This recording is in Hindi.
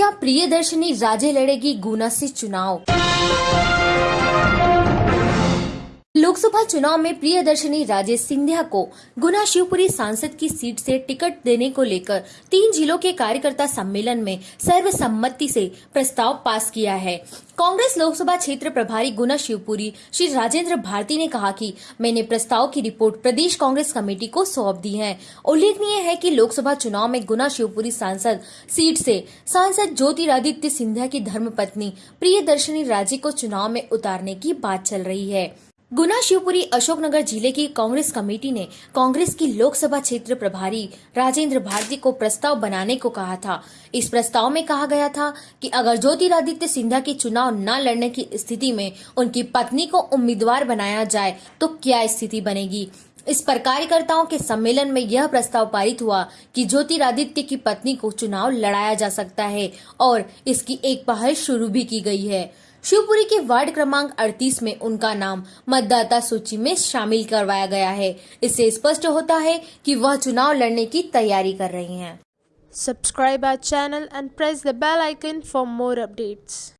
क्या प्रियदर्शनी राजे लड़ेगी गुना से चुनाव? लोकसभा चुनाव में प्रियदर्शनी राजेश सिंधिया को गुना शिवपुरी सांसद की सीट से टिकट देने को लेकर तीन जिलों के कार्यकर्ता सम्मेलन में सर्वसम्मति से प्रस्ताव पास किया है। कांग्रेस लोकसभा क्षेत्र प्रभारी गुना शिवपुरी, श्री राजेंद्र भारती ने कहा कि मैंने प्रस्ताव की रिपोर्ट प्रदेश कांग्रेस कमेटी को सौंप दी है। उल्लेखनीय है कि लोकसभा चुनाव में गुना शिवपुरी सांसद सीट से सांसद ज्योतिरादित्य सिंधिया की धर्मपत्नी प्रियदर्शनी राजे को चुनाव में उतारने की बात चल रही है। गुना शिवपुरी अशोकनगर ज़िले की कांग्रेस कमेटी ने कांग्रेस की लोकसभा क्षेत्र प्रभारी राजेंद्र भारती को प्रस्ताव बनाने को कहा था। इस प्रस्ताव में कहा गया था कि अगर ज्योतिरादित्य सिंधिया की चुनाव न लड़ने की स्थिति में उनकी पत्नी को उम्मीदवार बनाया जाए तो क्या स्थिति बनेगी? इस पर कार्यकर्ताओं के सम्मेलन में यह प्रस्ताव पारित हुआ कि ज्योतिरादित्य की पत्नी को चुनाव लड़ाया जा सकता है और इसकी एक पहल शुरू भी की गई है। शिवपुरी के वार्ड क्रमांक 38 में उनका नाम मतदाता सूची में शामिल करवाया गया है इससे स्पष्ट होता है कि वह चुनाव लड़ने की तैयारी कर रही हैं subscribe our channel and press the bell icon for more updates.